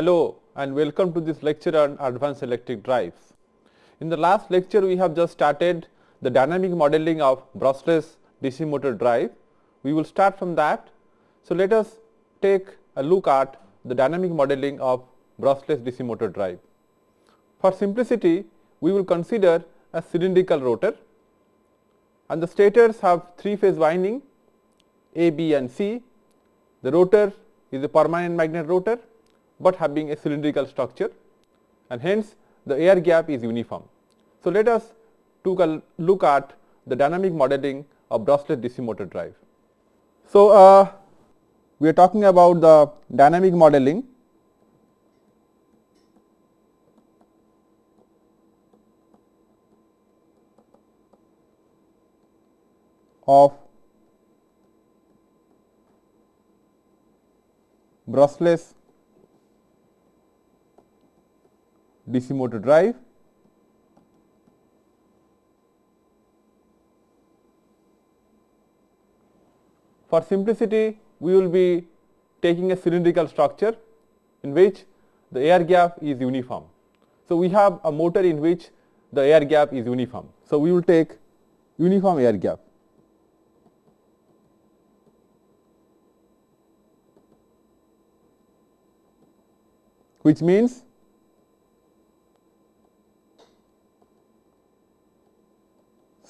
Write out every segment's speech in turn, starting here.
Hello and welcome to this lecture on advanced electric drives. In the last lecture we have just started the dynamic modeling of brushless DC motor drive. We will start from that. So, let us take a look at the dynamic modeling of brushless DC motor drive. For simplicity, we will consider a cylindrical rotor and the stators have three phase winding A, B and C. The rotor is a permanent magnet rotor, but having a cylindrical structure and hence the air gap is uniform. So, let us look at the dynamic modeling of brushless DC motor drive. So, uh, we are talking about the dynamic modeling of brushless DC motor drive For simplicity, we will be taking a cylindrical structure in which the air gap is uniform. So, we have a motor in which the air gap is uniform. So, we will take uniform air gap. which means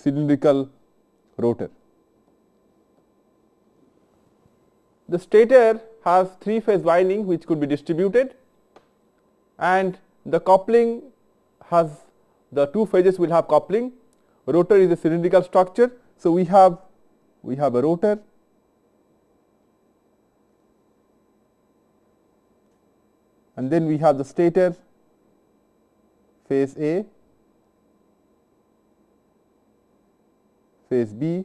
cylindrical rotor. The stator has three phase winding which could be distributed and the coupling has the two phases will have coupling. Rotor is a cylindrical structure. So, we have we have a rotor and then we have the stator phase A, phase B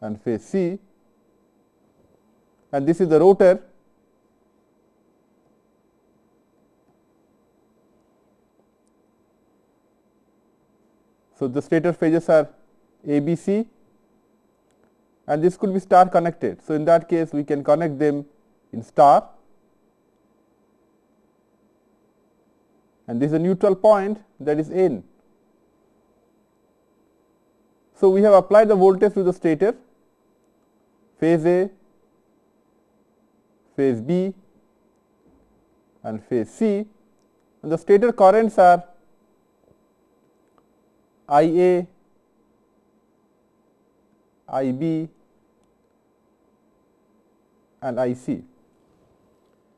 and phase C and this is the rotor So, the stator phases are A, B, C and this could be star connected. So, in that case we can connect them in star and this is a neutral point that is N. So, we have applied the voltage to the stator phase A, phase B and phase C. And the stator currents are I A, I B and I C.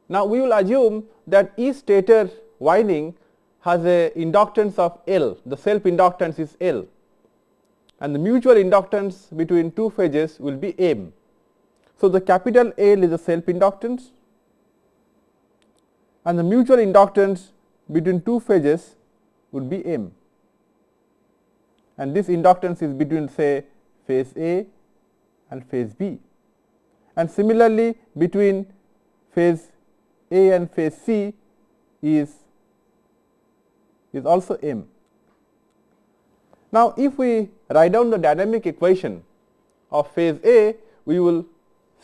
Now, we will assume that each stator winding has a inductance of L, the self inductance is L and the mutual inductance between two phases will be M. So, the capital L is the self inductance and the mutual inductance between two phases would be M and this inductance is between say phase A and phase B and similarly between phase A and phase C is is also M. Now, if we write down the dynamic equation of phase A, we will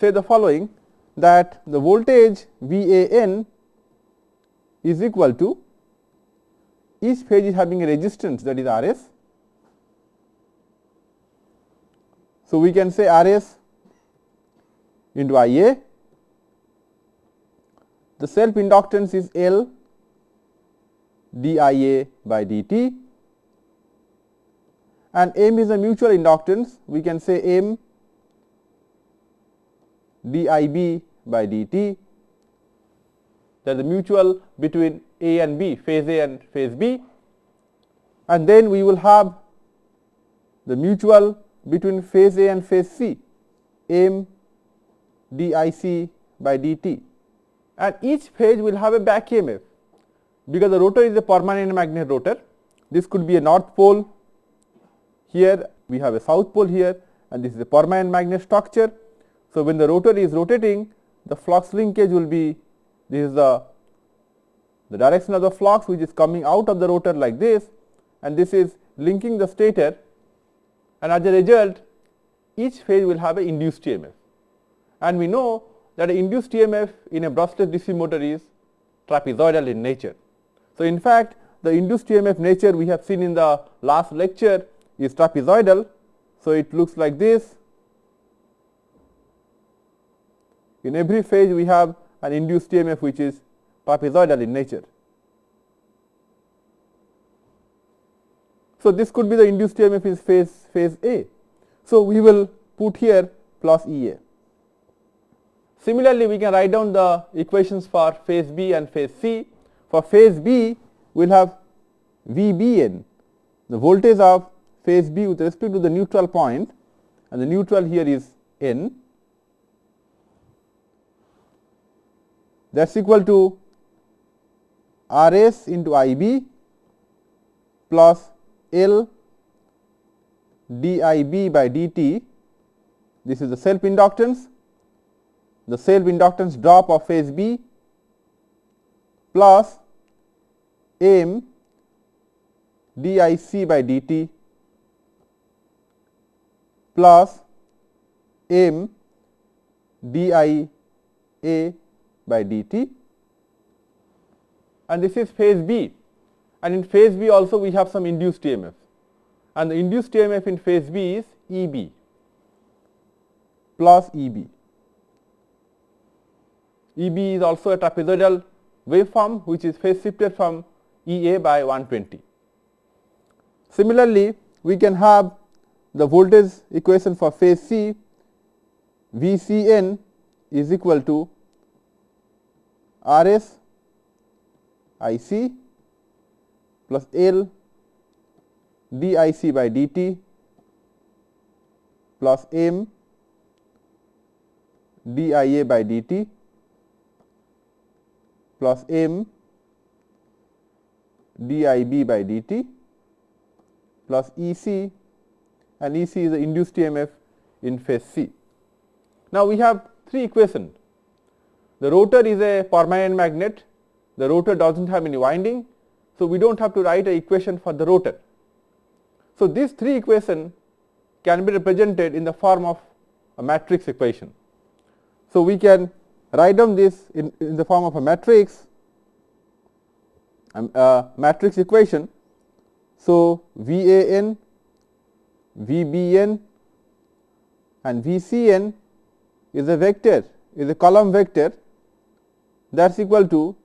say the following that the voltage V A n is equal to each phase is having a resistance that is R s. So, we can say R s into I A, the self inductance is L d I A by d t and M is a mutual inductance. We can say M d I b by d t. That is the mutual between A and B phase A and phase B. And then we will have the mutual between phase A and phase C. M d I c by d t. And each phase will have a back EMF because the rotor is a permanent magnet rotor. This could be a north pole here we have a south pole here and this is a permanent magnet structure. So, when the rotor is rotating the flux linkage will be this is the, the direction of the flux which is coming out of the rotor like this and this is linking the stator and as a result each phase will have an induced EMF and we know that induced EMF in a brushless DC motor is trapezoidal in nature. So, in fact, the induced EMF nature we have seen in the last lecture is trapezoidal. So, it looks like this. In every phase we have an induced EMF which is trapezoidal in nature. So, this could be the induced EMF in phase phase A. So, we will put here plus E A. Similarly, we can write down the equations for phase B and phase C. For phase B, we will have V B n, the voltage of phase B with respect to the neutral point and the neutral here is n. That is equal to R s into I b plus L d I b by d t. This is the self inductance, the self inductance drop of phase B plus M d I c by d t plus M d I a by d t and this is phase B and in phase B also we have some induced EMF and the induced EMF in phase B is E b plus E b. E b is also a trapezoidal waveform which is phase shifted from E a by 120. Similarly, we can have the voltage equation for phase C V C n is equal to R s I c plus L d I c by d t plus m d I a by d t plus m d I b by d t plus E c and E c is the induced EMF in phase C. Now, we have three equations. The rotor is a permanent magnet, the rotor does not have any winding. So, we do not have to write a equation for the rotor. So, these three equations can be represented in the form of a matrix equation. So, we can write down this in, in the form of a matrix um, uh, matrix equation. So, V A n, V B n and V C n is a vector is a column vector. That is equal to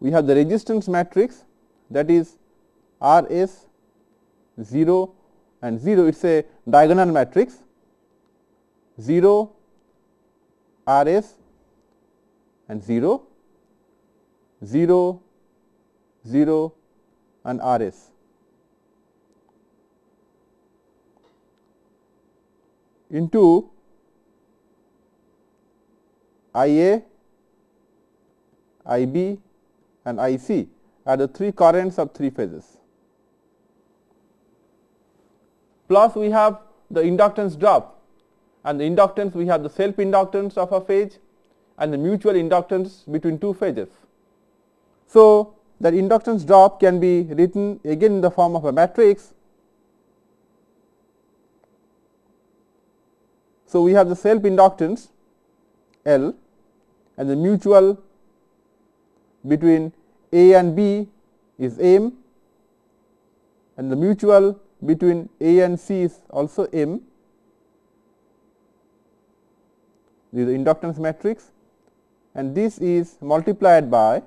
we have the resistance matrix that is R s 0 and 0 it is a diagonal matrix. 0 R s and 0 0 0 and R s. into I A, I B and I C are the three currents of three phases plus we have the inductance drop and the inductance we have the self inductance of a phase and the mutual inductance between two phases. So, that inductance drop can be written again in the form of a matrix. So, we have the self inductance L and the mutual between A and B is M and the mutual between A and C is also M. This is the inductance matrix and this is multiplied by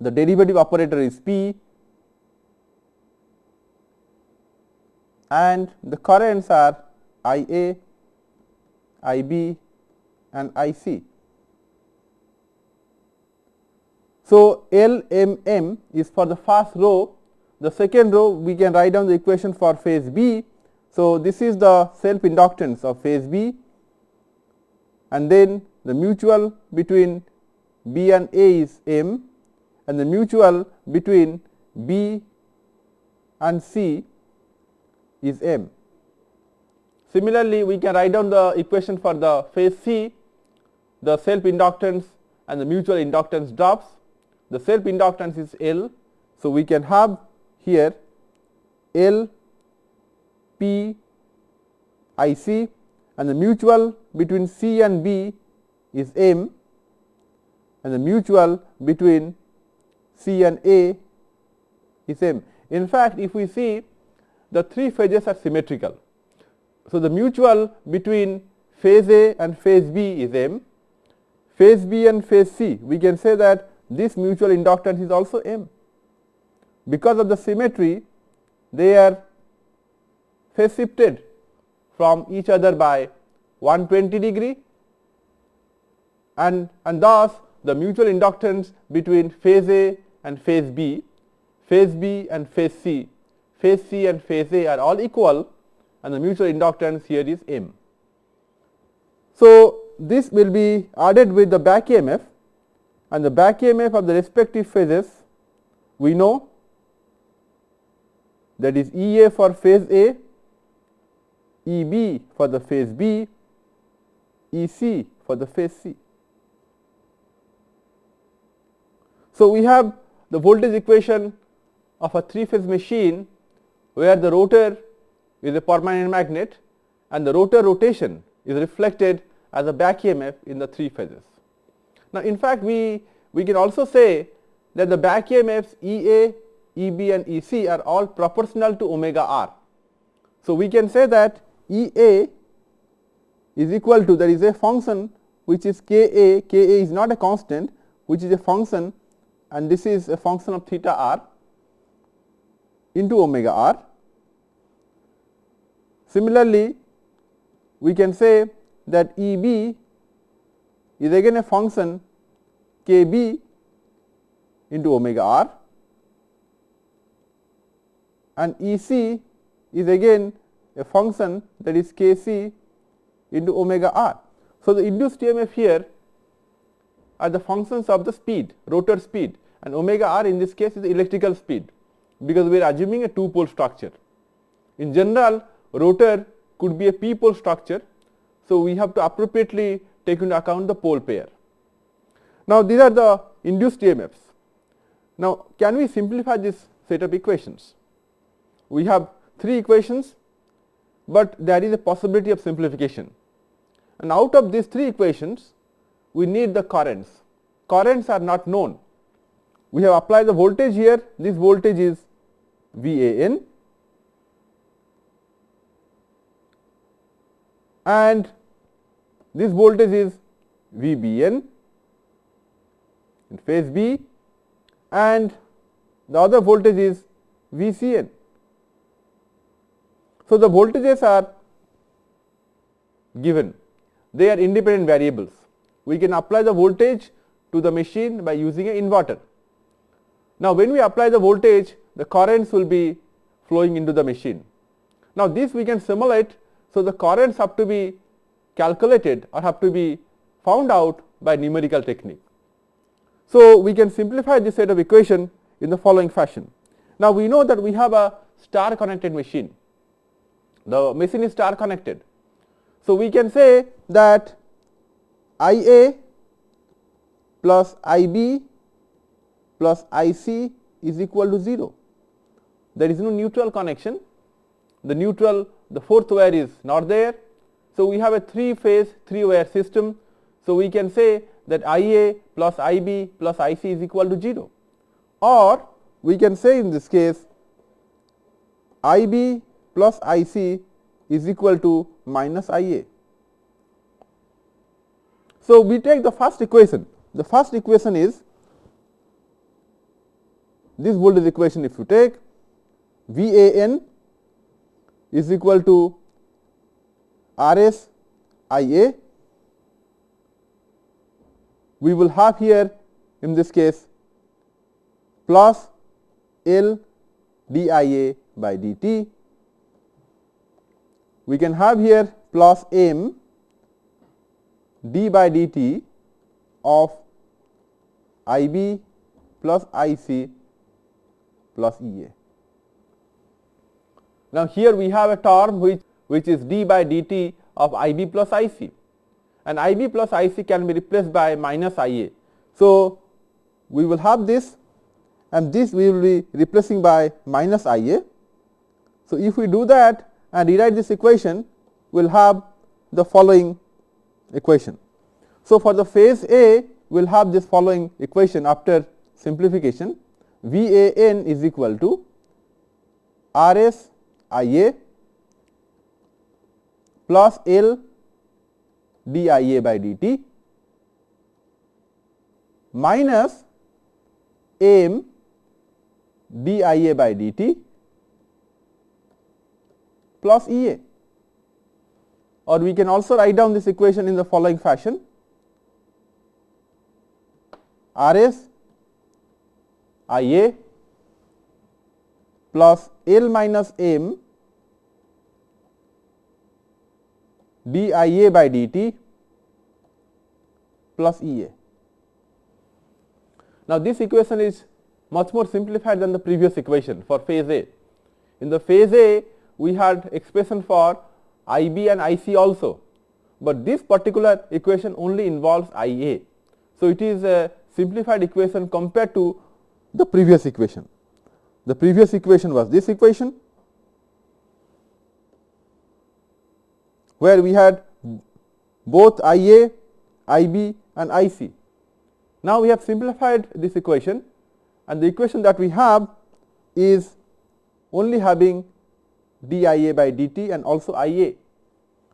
the derivative operator is P and the currents are I A, I B and I C. So, L M M is for the first row the second row we can write down the equation for phase B. So, this is the self inductance of phase B and then the mutual between B and A is M and the mutual between B and C is M. Similarly, we can write down the equation for the phase C, the self inductance and the mutual inductance drops. The self inductance is L. So, we can have here L P I C and the mutual between C and B is M and the mutual between C and A is M. In fact, if we see the three phases are symmetrical. So, the mutual between phase A and phase B is M, phase B and phase C we can say that this mutual inductance is also M. Because of the symmetry they are phase shifted from each other by 120 degree and, and thus the mutual inductance between phase A and phase B, phase B and phase C, phase C and phase A are all equal and the mutual inductance here is M. So, this will be added with the back EMF and the back EMF of the respective phases we know that is E A for phase A, E B for the phase B, E C for the phase C. So, we have the voltage equation of a three phase machine where the rotor is a permanent magnet and the rotor rotation is reflected as a back EMF in the three phases. Now, in fact, we, we can also say that the back EMFs E A, E B and E C are all proportional to omega r. So, we can say that E A is equal to there is a function which is k a, k a is not a constant which is a function and this is a function of theta r into omega r. Similarly, we can say that E b is again a function k b into omega r and E c is again a function that is k c into omega r. So, the induced EMF here are the functions of the speed rotor speed and omega r in this case is the electrical speed because we are assuming a two pole structure. In general rotor could be a p pole structure. So, we have to appropriately take into account the pole pair. Now, these are the induced EMFs. Now, can we simplify this set of equations? We have three equations, but there is a possibility of simplification. And out of these three equations, we need the currents. Currents are not known. We have applied the voltage here, this voltage is V A N and this voltage is V B N in phase B and the other voltage is V C N. So, the voltages are given they are independent variables. We can apply the voltage to the machine by using an inverter. Now, when we apply the voltage the currents will be flowing into the machine. Now, this we can simulate. So, the currents have to be calculated or have to be found out by numerical technique. So, we can simplify this set of equation in the following fashion. Now, we know that we have a star connected machine. The machine is star connected. So, we can say that I A plus I B plus I C is equal to 0. There is no neutral connection, the neutral the fourth wire is not there. So, we have a 3 phase 3 wire system. So, we can say that I A plus I B plus I C is equal to 0 or we can say in this case I B plus I C is equal to minus I A. So, we take the first equation, the first equation is this voltage equation if you take V A n is equal to R S I A, we will have here in this case plus L d I A by d t we can have here plus m d by dt of I b plus I c plus E a. Now, here we have a term which, which is d by dt of I b plus I c and I b plus I c can be replaced by minus I a. So, we will have this and this we will be replacing by minus I a. So, if we do that and rewrite this equation we will have the following equation. So, for the phase A we will have this following equation after simplification V A n is equal to R S I A plus L d I A by d t minus m d I A by d t plus E A. Or we can also write down this equation in the following fashion. R S I A plus L minus m d I A by d t plus E A. Now, this equation is much more simplified than the previous equation for phase A. In the phase A, we had expression for I B and I C also, but this particular equation only involves I A. So, it is a simplified equation compared to the previous equation. The previous equation was this equation where we had both I A, I B and I C. Now, we have simplified this equation and the equation that we have is only having d I A by d t and also I A.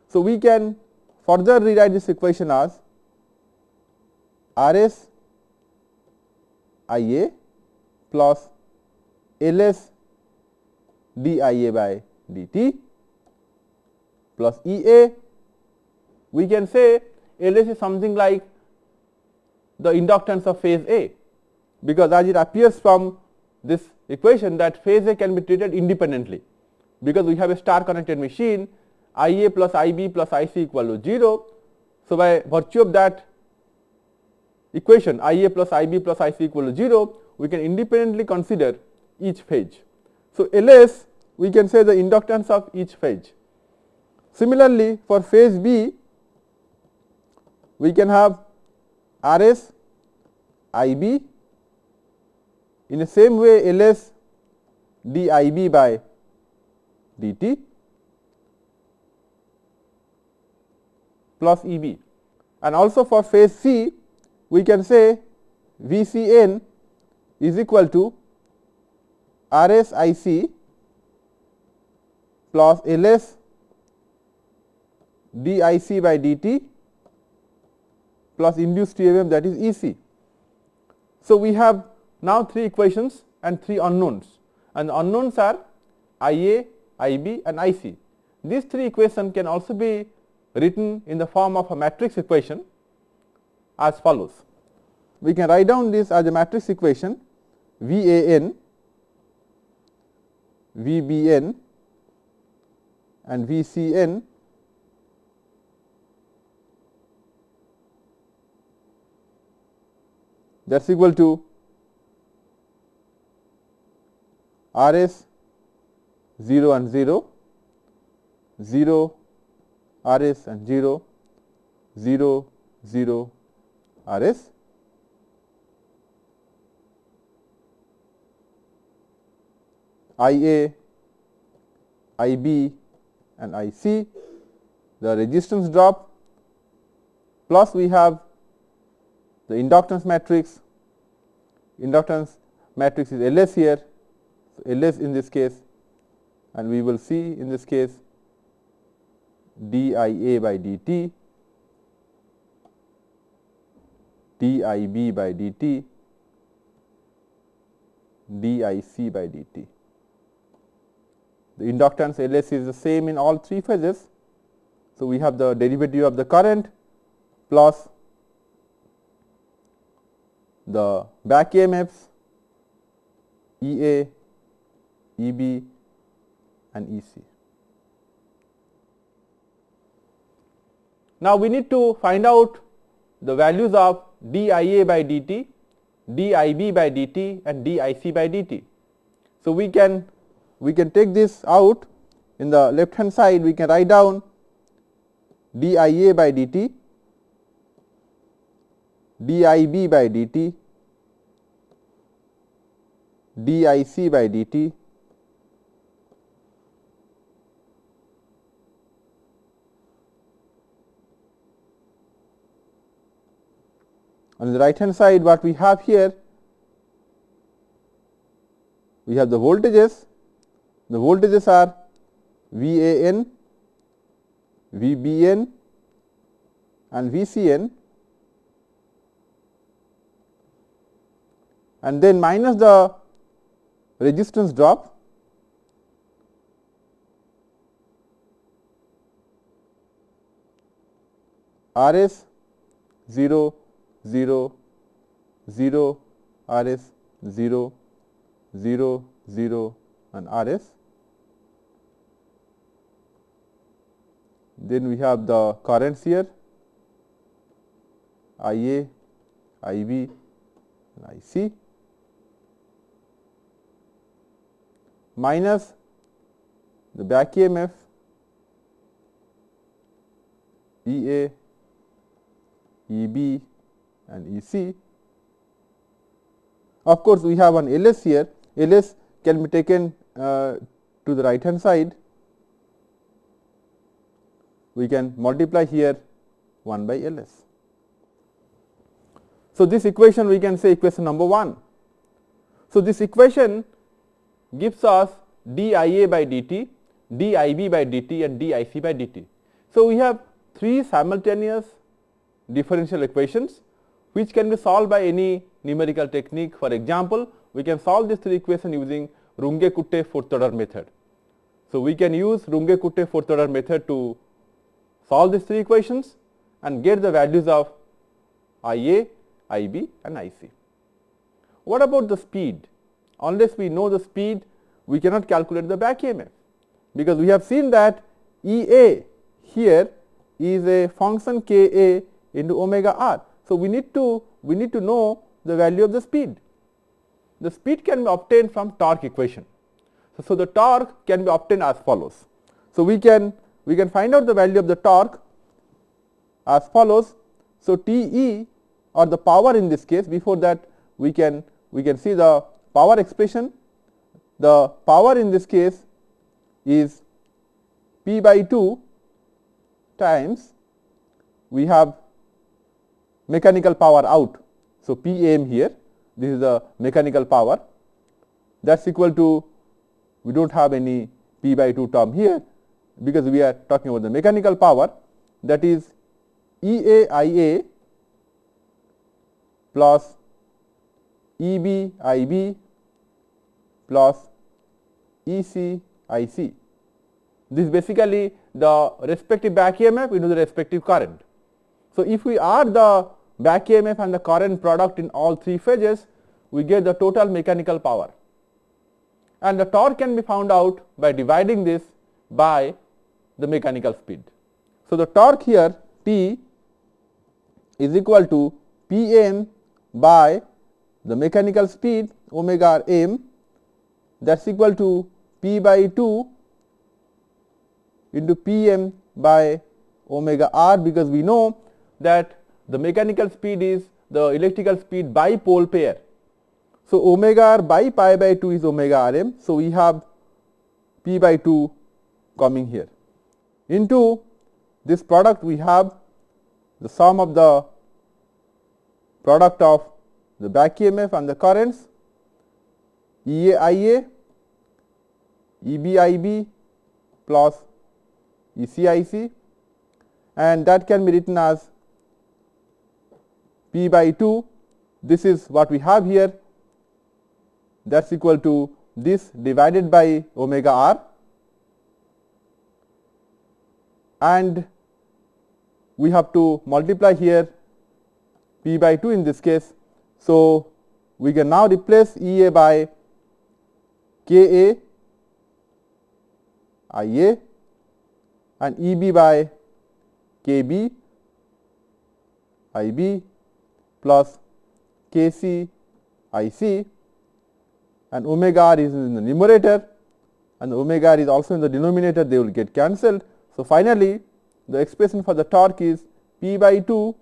So, we can further rewrite this equation as R S I A plus L S d I A by d t plus E A. We can say L S is something like the inductance of phase A, because as it appears from this equation that phase A can be treated independently, because we have a star connected machine I A plus I B plus I C equal to 0. So, by virtue of that equation I A plus I B plus I C equal to 0, we can independently consider each phase. So, L S we can say the inductance of each phase. Similarly, for phase B we can have R S I B in the same way L S d I B by d t plus E b and also for phase C we can say V C n is equal to R S I C plus L S d I C by d t plus induced EMF that is E c. So, we have now three equations and three unknowns and the unknowns are I A, I B and I C. These three equations can also be written in the form of a matrix equation as follows. We can write down this as a matrix equation V A n, V B n and V C n that is equal to R s 0 and 0, 0 R s and 0, 0 0 R s. I A, I B and I C, the resistance drop plus we have the inductance matrix, inductance matrix is L s here, so L s in this case and we will see in this case d I A by d t, d I B by d t, d I C by d t. The inductance L s is the same in all three phases. So, we have the derivative of the current plus the back EMFs E A, E B and E C. Now, we need to find out the values of d I A by d t, d I B by d t and d I C by d t. So, we can we can take this out. In the left hand side we can write down d i a by d t, d i b by d t, d i c by d t, on the right hand side what we have here we have the voltages the voltages are VAN, VBN and VCN and then minus the resistance drop R s 0 0 0 R s 0 0 0 and R s. Then we have the currents here I A, I B and I C minus the back EMF E A, E B and E C. Of course, we have an L S here, L S can be taken uh, to the right hand side. We can multiply here 1 by L S. So, this equation we can say equation number 1. So, this equation gives us dIA by dt, dIB by dt and dIC by dt. So, we have three simultaneous differential equations which can be solved by any numerical technique. For example, we can solve these three equations using Runge-Kutta fourth order method. So, we can use Runge-Kutta fourth order method to solve these three equations and get the values of IA, IB and IC. What about the speed? Unless we know the speed, we cannot calculate the back EMF, because we have seen that EA here is a function K A into omega r. So, we need to we need to know the value of the speed. The speed can be obtained from torque equation. So, so the torque can be obtained as follows. So, we can we can find out the value of the torque as follows. So, T E or the power in this case before that we can we can see the power expression. The power in this case is P by 2 times we have mechanical power out. So, P m here this is the mechanical power that is equal to we do not have any P by 2 term here because we are talking about the mechanical power that is E A I A plus E B I B plus E C I C. This is basically the respective back EMF into the respective current. So, if we add the back EMF and the current product in all three phases, we get the total mechanical power and the torque can be found out by dividing this by the mechanical speed. So, the torque here T is equal to P m by the mechanical speed omega m that is equal to P by 2 into P m by omega r because we know that the mechanical speed is the electrical speed by pole pair. So, omega r by pi by 2 is omega r m. So, we have p by 2 coming here. Into this product we have the sum of the product of the back EMF and the currents E A I A, E B I B plus E C I C and that can be written as p by 2 this is what we have here. That is equal to this divided by omega r and we have to multiply here p by 2 in this case. So, we can now replace E A by K A I A and E B by K B I B plus K C I C and omega r is in the numerator and omega r is also in the denominator they will get cancelled. So, finally, the expression for the torque is P by 2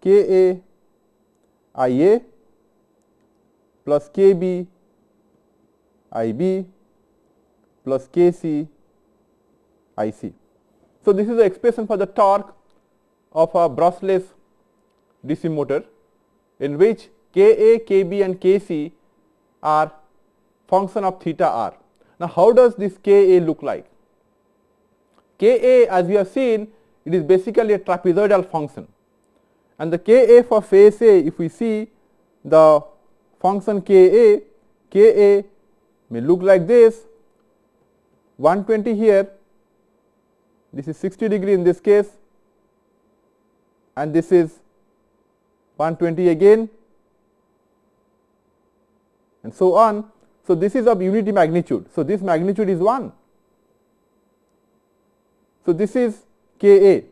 K A I A plus K B I B plus K C I C. So, this is the expression for the torque of a brushless DC motor in which Ka, Kb and Kc are function of theta r. Now, how does this Ka look like? Ka as we have seen it is basically a trapezoidal function and the Ka for phase A if we see the function Ka, Ka may look like this 120 here this is 60 degree in this case and this is 120 again and so on. So, this is of unity magnitude. So, this magnitude is 1. So, this is K A.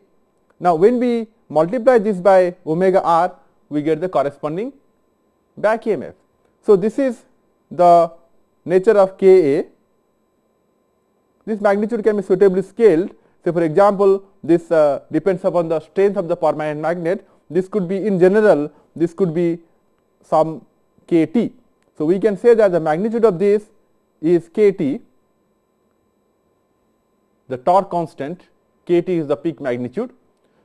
Now, when we multiply this by omega r, we get the corresponding back EMF. So, this is the nature of K A. This magnitude can be suitably scaled. So, for example, this uh, depends upon the strength of the permanent magnet. This could be in general, this could be some K T. So, we can say that the magnitude of this is K T, the torque constant K T is the peak magnitude.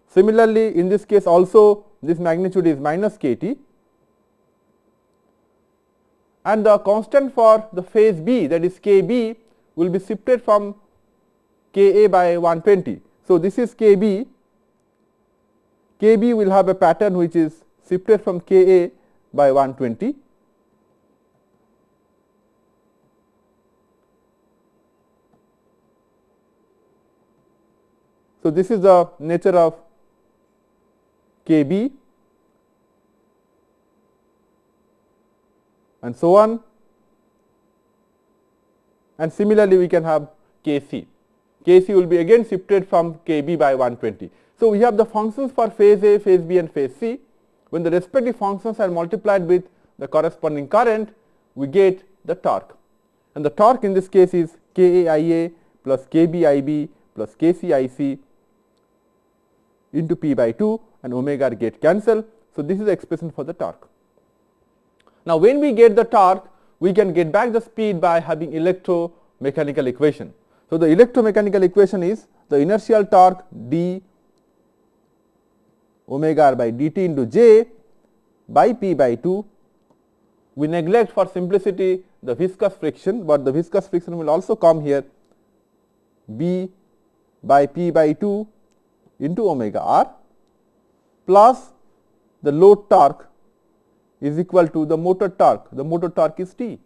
Similarly, in this case also this magnitude is minus K T and the constant for the phase B that is K B will be shifted from K A by 120. So, this is K B, K B will have a pattern which is shifted from K A by 120 So, this is the nature of K b and so on and similarly we can have K c. K c will be again shifted from K b by 120. So, we have the functions for phase A, phase B and phase C. When the respective functions are multiplied with the corresponding current, we get the torque and the torque in this case is K A I A plus K B I B plus K C I C into p by 2 and omega get cancel. So, this is the expression for the torque. Now, when we get the torque, we can get back the speed by having electromechanical equation. So, the electromechanical equation is the inertial torque d omega r by dt into j by p by 2. We neglect for simplicity the viscous friction, but the viscous friction will also come here b by p by 2 into omega r plus the load torque is equal to the motor torque, the motor torque is T.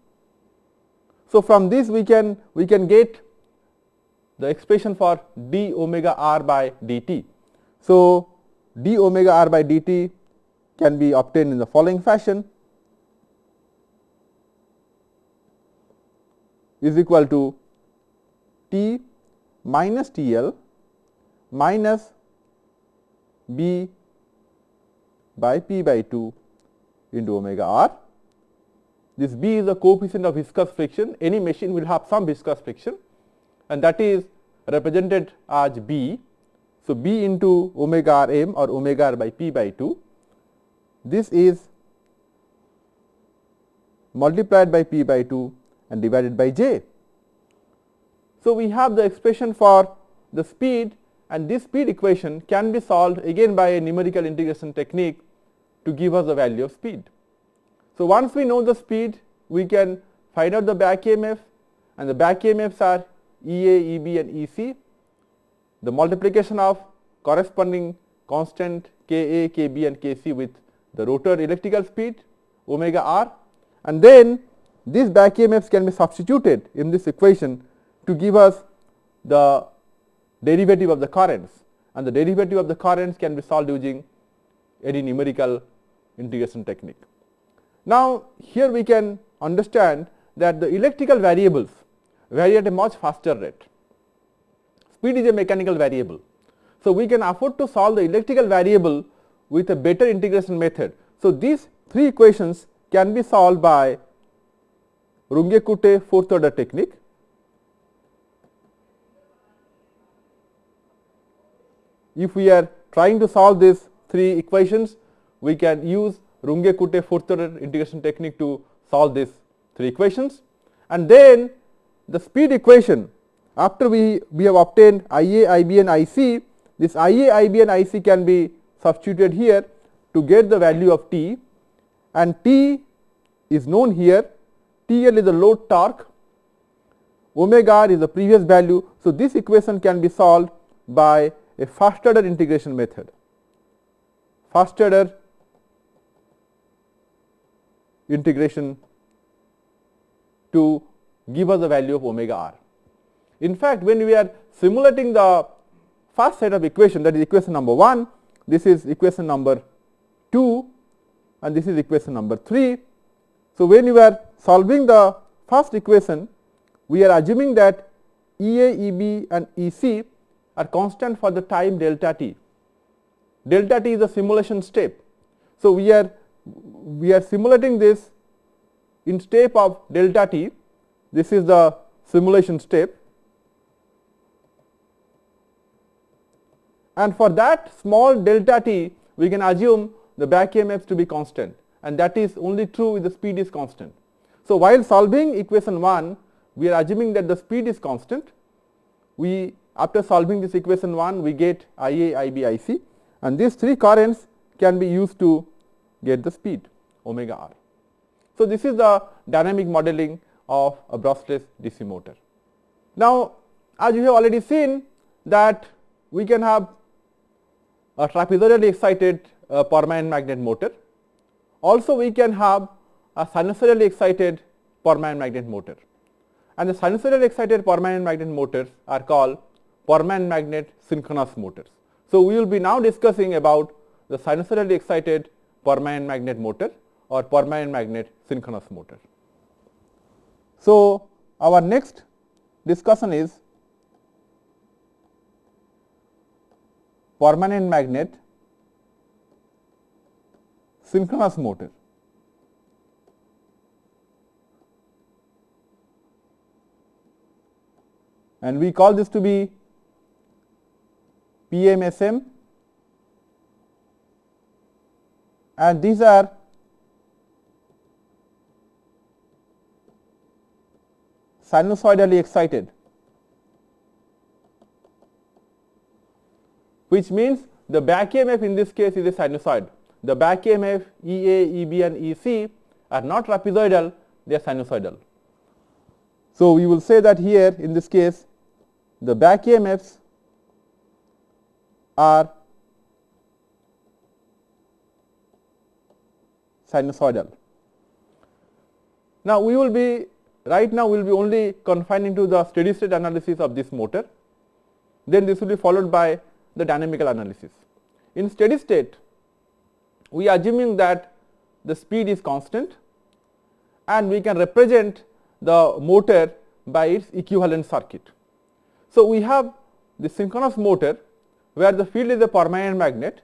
So, from this we can we can get the expression for d omega r by dt. So, d omega r by dt can be obtained in the following fashion is equal to t minus T L minus b by p by 2 into omega r. This b is the coefficient of viscous friction, any machine will have some viscous friction and that is represented as b. So, b into omega r m or omega r by p by 2. This is multiplied by p by 2 and divided by j. So, we have the expression for the speed and this speed equation can be solved again by a numerical integration technique to give us the value of speed. So, once we know the speed we can find out the back EMF and the back EMFs are EA, EB and EC. The multiplication of corresponding constant Ka, Kb and Kc with the rotor electrical speed omega r and then these back EMFs can be substituted in this equation to give us the derivative of the currents and the derivative of the currents can be solved using any numerical integration technique. Now, here we can understand that the electrical variables vary at a much faster rate. Speed is a mechanical variable. So, we can afford to solve the electrical variable with a better integration method. So, these three equations can be solved by Runge-Kutta fourth order technique if we are trying to solve these three equations, we can use Runge-Kutta fourth order integration technique to solve these three equations. And then the speed equation after we, we have obtained IA, IB and IC, this IA, IB and IC can be substituted here to get the value of T and T is known here, TL is the load torque, omega r is the previous value. So, this equation can be solved by a first order integration method. First order integration to give us the value of omega r. In fact, when we are simulating the first set of equation that is equation number 1, this is equation number 2 and this is equation number 3. So, when you are solving the first equation, we are assuming that E A, E B and E C are constant for the time delta t. Delta t is a simulation step. So, we are we are simulating this in step of delta t. This is the simulation step and for that small delta t we can assume the back EMFs to be constant and that is only true if the speed is constant. So, while solving equation 1 we are assuming that the speed is constant. We after solving this equation 1 we get I A, I B, I C and these three currents can be used to get the speed omega r. So, this is the dynamic modeling of a brushless DC motor. Now, as you have already seen that we can have a trapezoidally excited uh, permanent magnet motor. Also, we can have a sinusoidally excited permanent magnet motor and the sinusoidally excited permanent magnet motors are called permanent magnet synchronous motors. So, we will be now discussing about the sinusoidally excited permanent magnet motor or permanent magnet synchronous motor. So, our next discussion is permanent magnet synchronous motor. and we call this to be PMSM and these are sinusoidally excited which means the back EMF in this case is a sinusoid. The back EMF EA, EB and E C are not trapezoidal, they are sinusoidal. So, we will say that here in this case the back EMFs are sinusoidal. Now, we will be right now we will be only confining to the steady state analysis of this motor, then this will be followed by the dynamical analysis. In steady state, we are assuming that the speed is constant and we can represent the motor by its equivalent circuit. So, we have the synchronous motor where the field is a permanent magnet,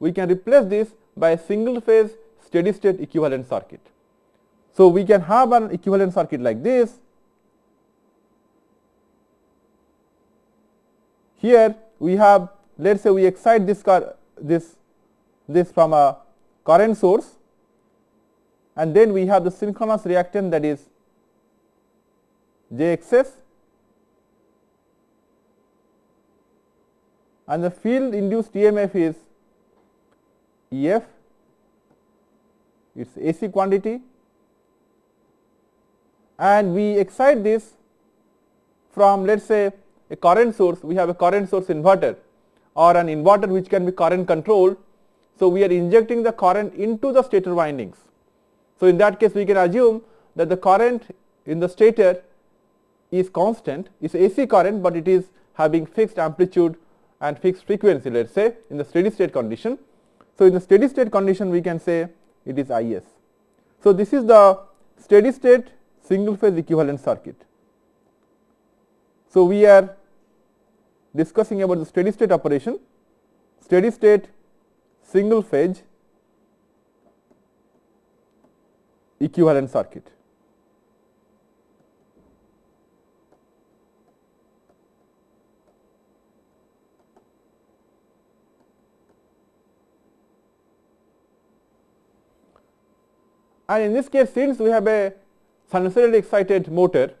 we can replace this by a single phase steady state equivalent circuit. So, we can have an equivalent circuit like this. Here we have let us say we excite this car this this from a current source and then we have the synchronous reactance that is JXS and the field induced EMF is EF, it is AC quantity and we excite this from let us say a current source, we have a current source inverter or an inverter which can be current controlled. So, we are injecting the current into the stator windings. So, in that case we can assume that the current in the stator is constant, is AC current, but it is having fixed amplitude and fixed frequency let us say in the steady state condition. So, in the steady state condition we can say it is I s. So, this is the steady state single phase equivalent circuit. So, we are discussing about the steady state operation, steady state single phase equivalent circuit. And in this case since we have a sinusoidally excited motor,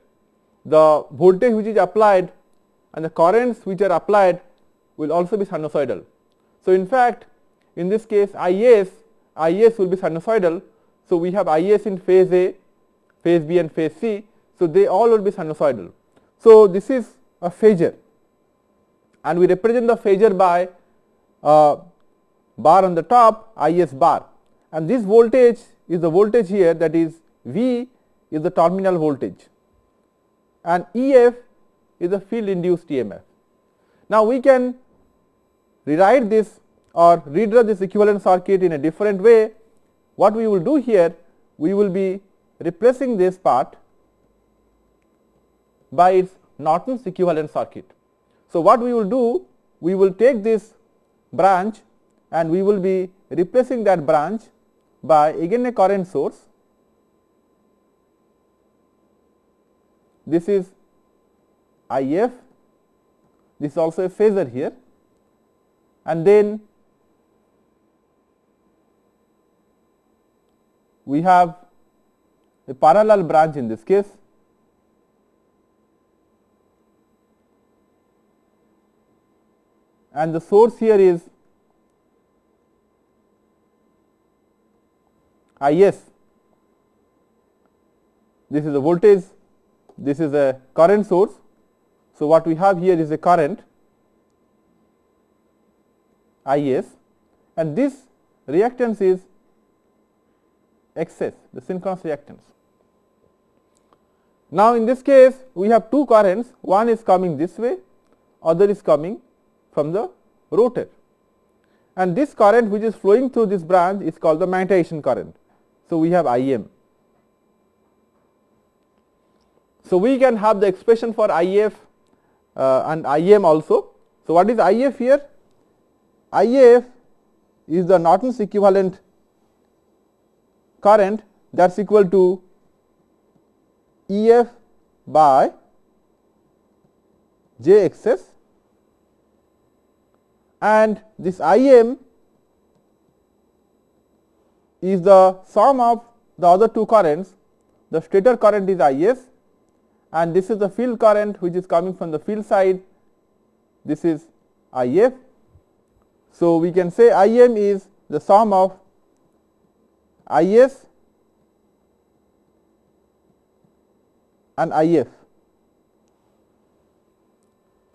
the voltage which is applied and the currents which are applied will also be sinusoidal. So, in fact, in this case I s Is will be sinusoidal. So, we have Is in phase A, phase B and phase C. So, they all will be sinusoidal. So, this is a phasor and we represent the phasor by uh, bar on the top Is bar and this voltage is the voltage here that is V is the terminal voltage and Ef is the field induced EMF. Now, we can rewrite this or redraw this equivalent circuit in a different way. What we will do here, we will be replacing this part by its Norton's equivalent circuit. So, what we will do, we will take this branch and we will be replacing that branch by again a current source. This is IF, this is also a phasor here and then we have a parallel branch in this case and the source here is Is. This is a voltage, this is a current source. So, what we have here is a current Is and this reactance is XS, the synchronous reactance. Now, in this case we have two currents, one is coming this way, other is coming from the rotor and this current which is flowing through this branch is called the magnetization current. So, we have Im. So, we can have the expression for If uh, and Im also. So, what is If here? If is the Norton's equivalent current that is equal to Ef by Jxs and this Im is the sum of the other two currents. The stator current is Is and this is the field current which is coming from the field side. This is If. So, we can say Im is the sum of Is and If.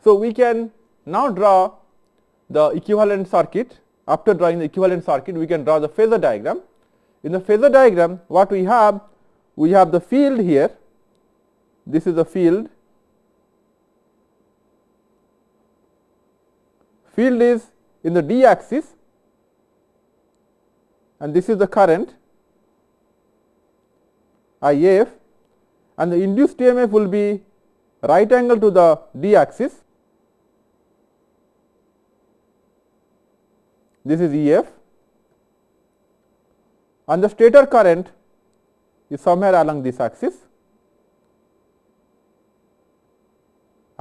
So, we can now draw the equivalent circuit. After drawing the equivalent circuit, we can draw the phasor diagram. In the phasor diagram, what we have? We have the field here, this is the field, field is in the d axis and this is the current IF and the induced EMF will be right angle to the d axis. This is EF and the stator current is somewhere along this axis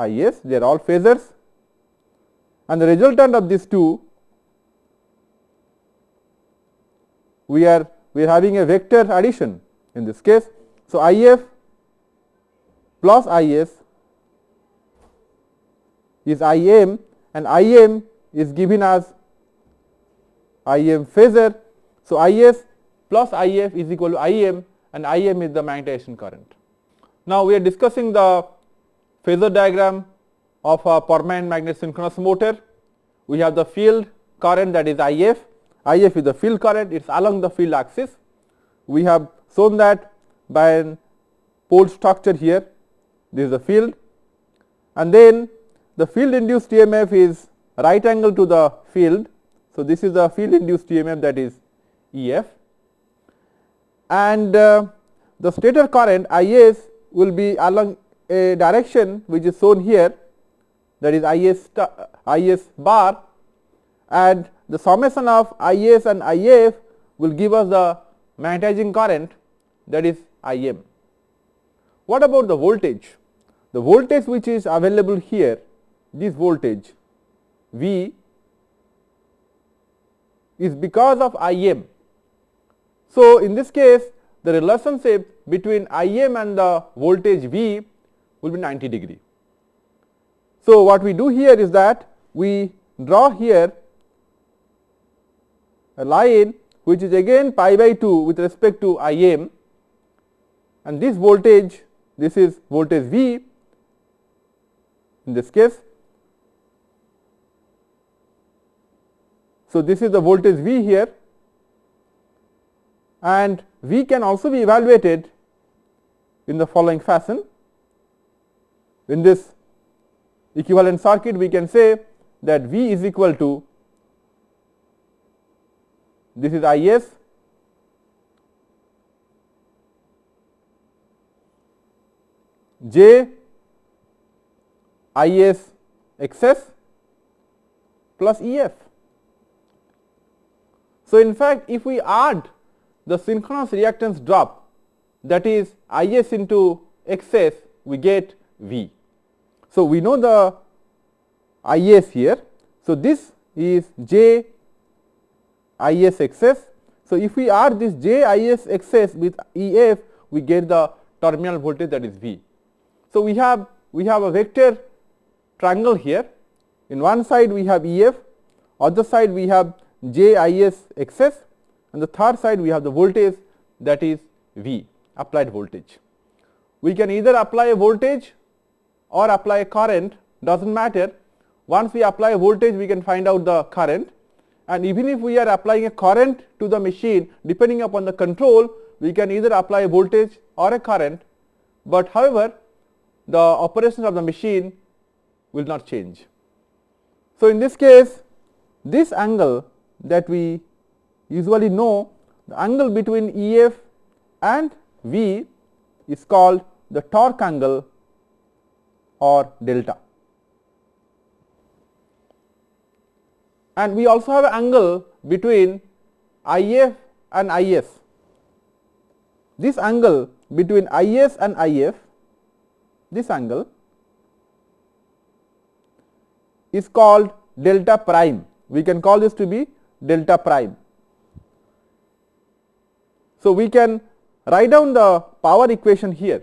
Is they are all phasors and the resultant of these two we are we are having a vector addition in this case. So, If plus Is is Im and Im is given as Im phasor. So, Is plus If is equal to Im and Im is the magnetization current. Now, we are discussing the phasor diagram of a permanent magnet synchronous motor. We have the field current that is If, If is the field current, it is along the field axis. We have shown that by an pole structure here, this is the field and then the field induced EMF is right angle to the field. So, this is the field induced EMF that is Ef and uh, the stator current Is will be along a direction which is shown here that is Is, Is bar and the summation of Is and If will give us the magnetizing current that is Im. What about the voltage? The voltage which is available here, this voltage V is because of Im so, in this case the relationship between Im and the voltage V will be 90 degree. So, what we do here is that we draw here a line which is again pi by 2 with respect to I m and this voltage this is voltage V in this case. So, this is the voltage V here and V can also be evaluated in the following fashion. In this equivalent circuit we can say that V is equal to this is I s j I s x s plus E f. So, in fact, if we add the synchronous reactance drop that is I s into x s we get V. So, we know the I s here. So, this is J Is j I s x s. So, if we add this J Is j I s x s with E f we get the terminal voltage that is V. So, we have we have a vector triangle here in one side we have E f other side we have J Is j I s x s and the third side we have the voltage that is V applied voltage. We can either apply a voltage or apply a current does not matter. Once we apply a voltage we can find out the current and even if we are applying a current to the machine depending upon the control we can either apply a voltage or a current, but however the operation of the machine will not change. So, in this case this angle that we usually know the angle between E f and V is called the torque angle or delta. And we also have an angle between I f and I s. This angle between I s and I f, this angle is called delta prime. We can call this to be delta prime. So, we can write down the power equation here.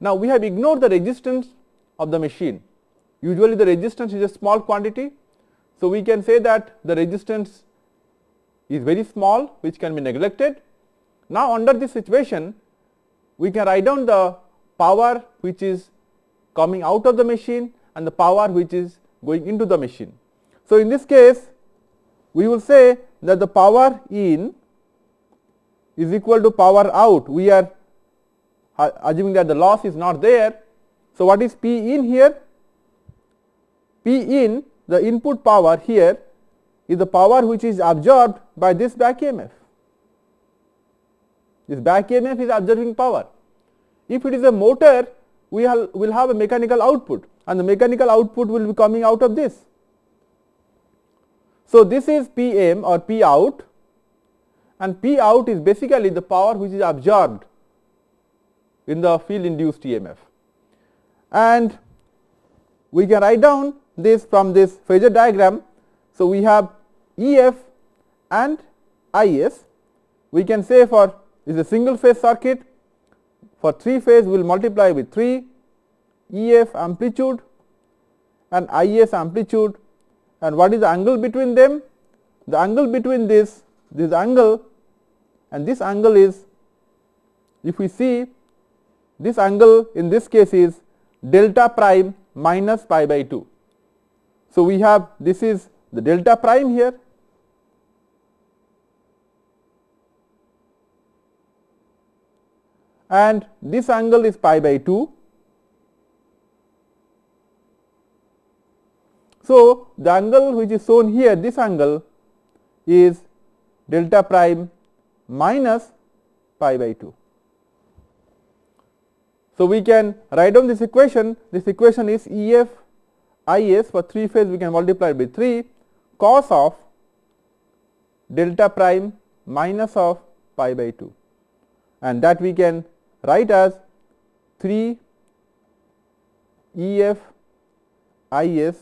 Now, we have ignored the resistance of the machine. Usually the resistance is a small quantity. So, we can say that the resistance is very small which can be neglected. Now, under this situation we can write down the power which is coming out of the machine and the power which is going into the machine. So, in this case we will say that the power in is equal to power out. We are assuming that the loss is not there. So, what is P in here? P in the input power here is the power which is absorbed by this back EMF. This back EMF is absorbing power. If it is a motor, we will have a mechanical output and the mechanical output will be coming out of this. So, this is P m or P out and P out is basically the power which is absorbed in the field induced EMF. And we can write down this from this phasor diagram. So, we have E f and I s. We can say for is a single phase circuit for 3 phase we will multiply with 3 E f amplitude and I s amplitude and what is the angle between them? The angle between this this angle and this angle is if we see this angle in this case is delta prime minus pi by 2. So, we have this is the delta prime here and this angle is pi by 2. So, the angle which is shown here this angle is delta prime minus pi by 2. So, we can write down this equation, this equation is E f I s for 3 phase we can multiply by 3 cos of delta prime minus of pi by 2 and that we can write as 3 E f I s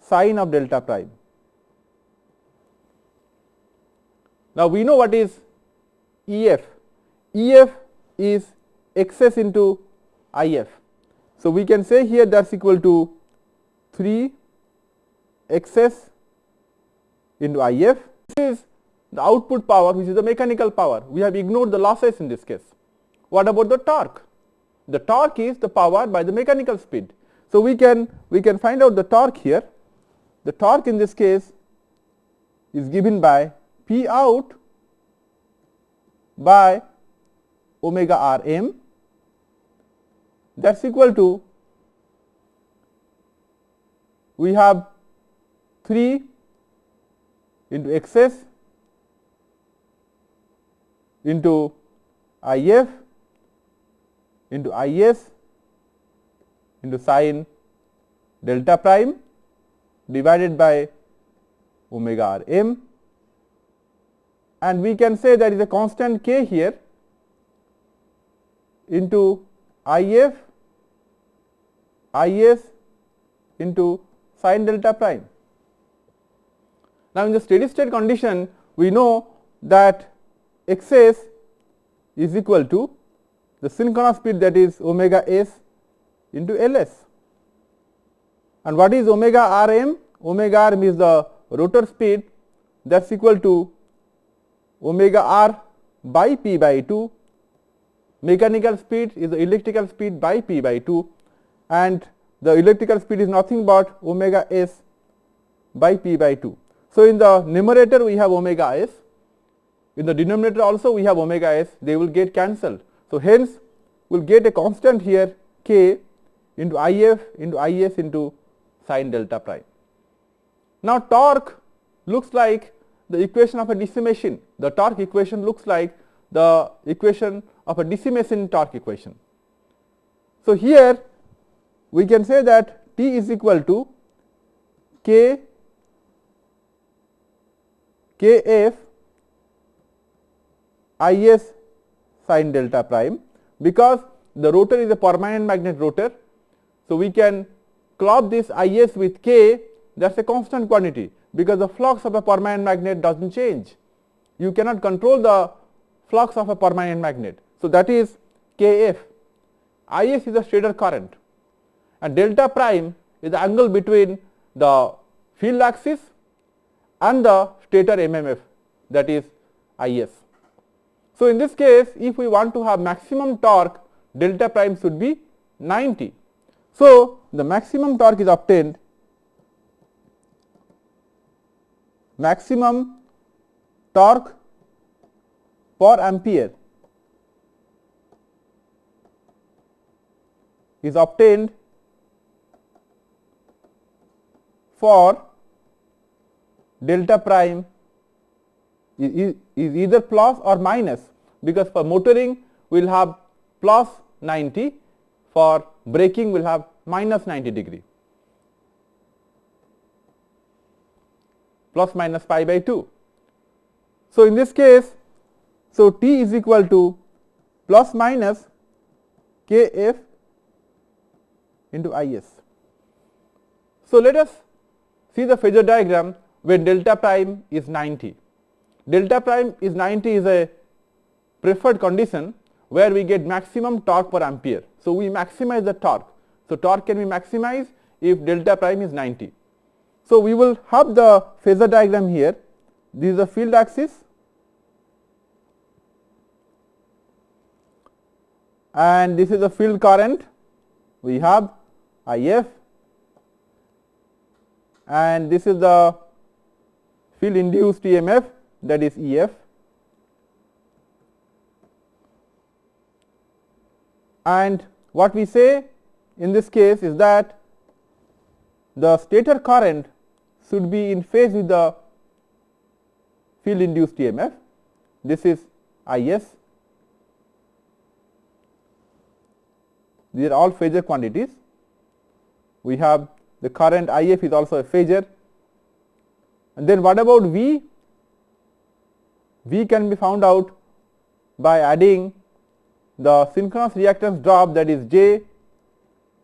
sine of delta prime. Now, we know what is E f, E f is x s into I f. So, we can say here that is equal to 3 x s into I f. This is the output power which is the mechanical power. We have ignored the losses in this case. What about the torque? The torque is the power by the mechanical speed. So, we can we can find out the torque here. The torque in this case is given by P out by omega r m that is equal to we have 3 into x s into I f into I s into sine delta prime divided by omega r m and we can say there is a constant k here into I f I s into sine delta prime. Now, in the steady state condition we know that x s is equal to the synchronous speed that is omega s into L s. And what is omega r m? Omega r m is the rotor speed that is equal to omega r by p by 2. Mechanical speed is the electrical speed by p by 2 and the electrical speed is nothing but omega s by p by 2. So, in the numerator we have omega s, in the denominator also we have omega s, they will get cancelled. So, hence we will get a constant here k into I f into I s into sine delta prime. Now, torque looks like the equation of a DC machine, the torque equation looks like the equation of a DC machine torque equation. So, here we can say that T is equal to K K f I s sine delta prime because the rotor is a permanent magnet rotor. So, we can club this I s with k that is a constant quantity because the flux of a permanent magnet does not change. You cannot control the flux of a permanent magnet. So, that is k f I s is a stator current and delta prime is the angle between the field axis and the stator MMF that is I s. So, in this case if we want to have maximum torque delta prime should be 90. So, the maximum torque is obtained maximum torque per ampere is obtained for delta prime is, is either plus or minus because for motoring we will have plus 90 for braking we will have minus 90 degree plus minus pi by 2. So, in this case so T is equal to plus minus K f into I s. So, let us see the phasor diagram when delta prime is 90 delta prime is 90 is a preferred condition where we get maximum torque per ampere. So, we maximize the torque. So, torque can be maximized if delta prime is 90. So, we will have the phasor diagram here. This is the field axis and this is the field current we have I f and this is the field induced EMF that is E f and what we say in this case is that the stator current should be in phase with the field induced EMF. This is I s. These are all phasor quantities. We have the current I f is also a phasor. And then what about V? V can be found out by adding the synchronous reactance drop that is J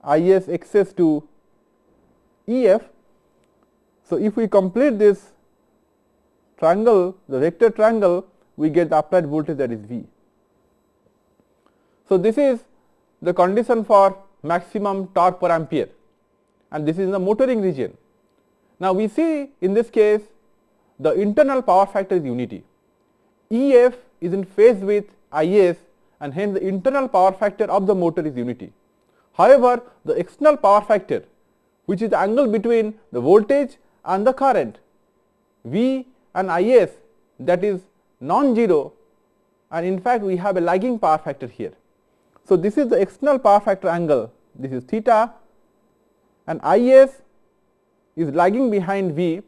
I s x s to E f. So, if we complete this triangle the vector triangle we get the applied voltage that is V. So, this is the condition for maximum torque per ampere and this is in the motoring region. Now, we see in this case the internal power factor is unity EF is in phase with IS and hence the internal power factor of the motor is unity. However, the external power factor which is the angle between the voltage and the current V and IS that is non-zero and in fact, we have a lagging power factor here. So, this is the external power factor angle this is theta and IS is lagging behind V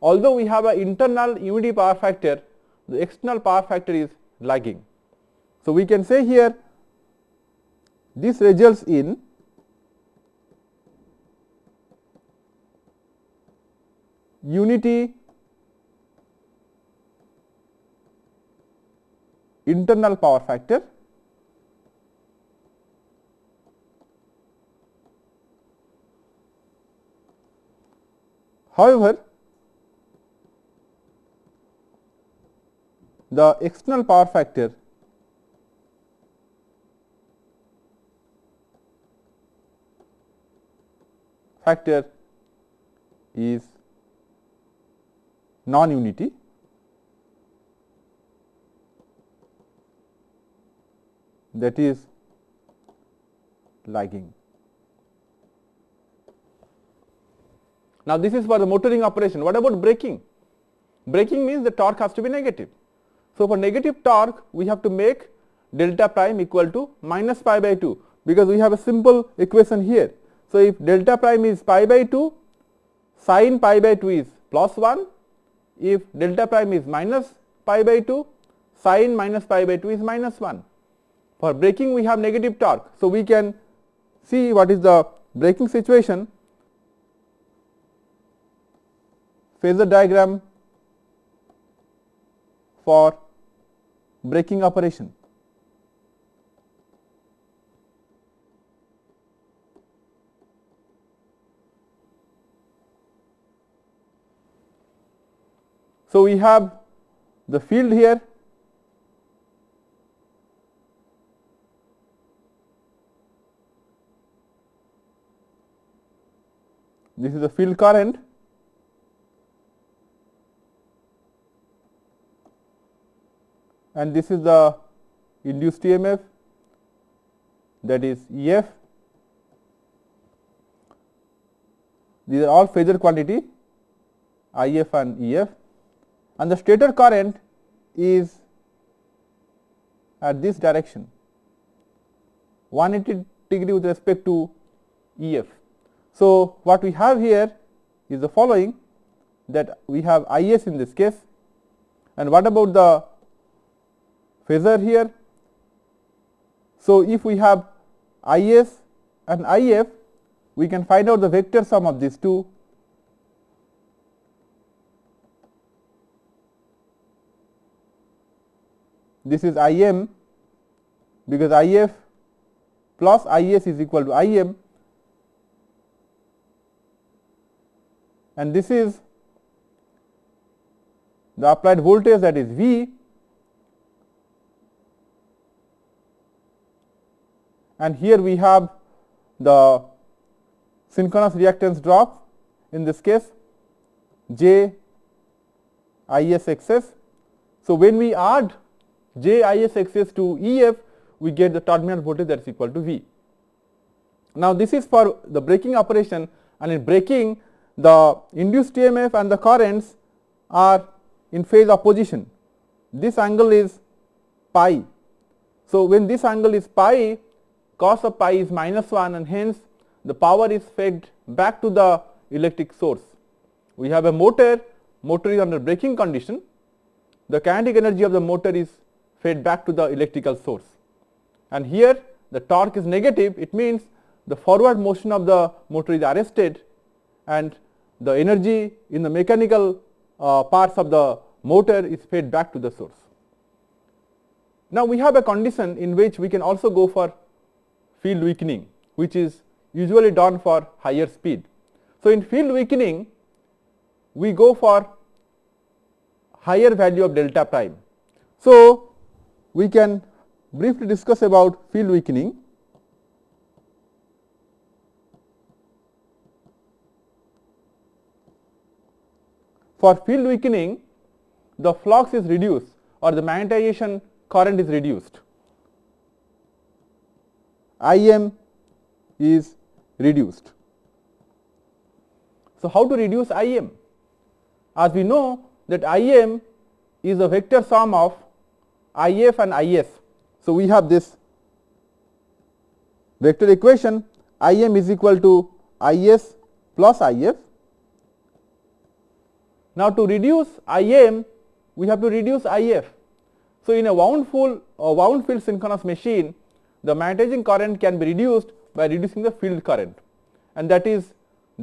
although we have an internal unity power factor the external power factor is lagging. So, we can say here this results in unity internal power factor However, the external power factor factor is non-unity that is lagging. Now, this is for the motoring operation. What about braking? Braking means the torque has to be negative. So, for negative torque we have to make delta prime equal to minus pi by 2 because we have a simple equation here. So, if delta prime is pi by 2 sin pi by 2 is plus 1 if delta prime is minus pi by 2 sin minus pi by 2 is minus 1. For braking we have negative torque. So, we can see what is the braking situation phasor diagram for braking operation. So, we have the field here. This is the field current. And this is the induced EMF that is EF. These are all phasor quantity IF and EF and the stator current is at this direction 180 degree with respect to EF. So, what we have here is the following that we have IS in this case and what about the phasor here. So, if we have IS and IF we can find out the vector sum of these two this is Im because If plus Is is equal to Im and this is the applied voltage that is V and here we have the synchronous reactance drop in this case j ISXS. So, when we add j ISXS to EF we get the terminal voltage that is equal to V. Now, this is for the braking operation and in braking the induced EMF and the currents are in phase opposition. This angle is pi. So, when this angle is pi cos of pi is minus 1 and hence the power is fed back to the electric source. We have a motor, motor is under braking condition, the kinetic energy of the motor is fed back to the electrical source. And here the torque is negative, it means the forward motion of the motor is arrested and the energy in the mechanical uh, parts of the motor is fed back to the source. Now, we have a condition in which we can also go for field weakening which is usually done for higher speed. So, in field weakening we go for higher value of delta prime. So, we can briefly discuss about field weakening. For field weakening the flux is reduced or the magnetization current is reduced. Im is reduced. So, how to reduce Im? As we know that Im is a vector sum of If and Is. So, we have this vector equation Im is equal to Is plus If. Now, to reduce Im we have to reduce If. So, in a wound full or wound field synchronous machine the magnetizing current can be reduced by reducing the field current and that is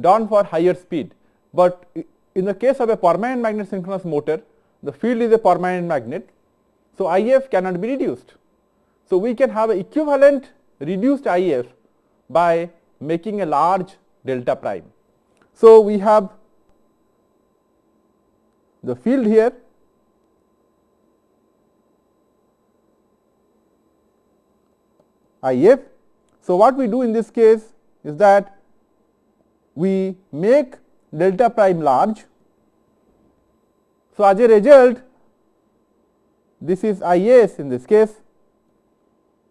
done for higher speed. But in the case of a permanent magnet synchronous motor the field is a permanent magnet. So, IF cannot be reduced. So, we can have equivalent reduced IF by making a large delta prime. So, we have the field here IF. So, what we do in this case is that we make delta prime large. So, as a result this is IS in this case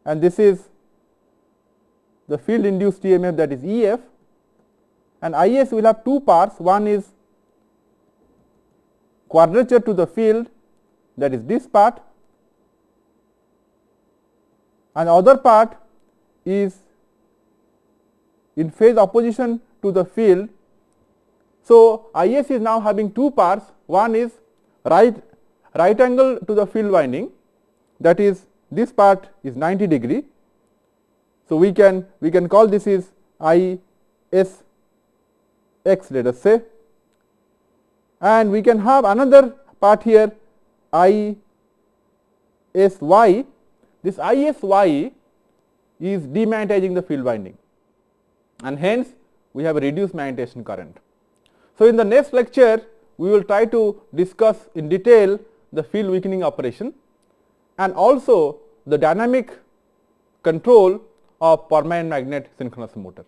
and this is the field induced EMF that is EF and IS will have two parts. One is quadrature to the field that is this part and other part is in phase opposition to the field. So, IS is now having two parts. One is right right angle to the field winding that is this part is 90 degree. So, we can we can call this is I S x let us say and we can have another part here I S y this I S y is demagnetizing the field winding and hence we have a reduced magnetization current. So, in the next lecture we will try to discuss in detail the field weakening operation and also the dynamic control of permanent magnet synchronous motor.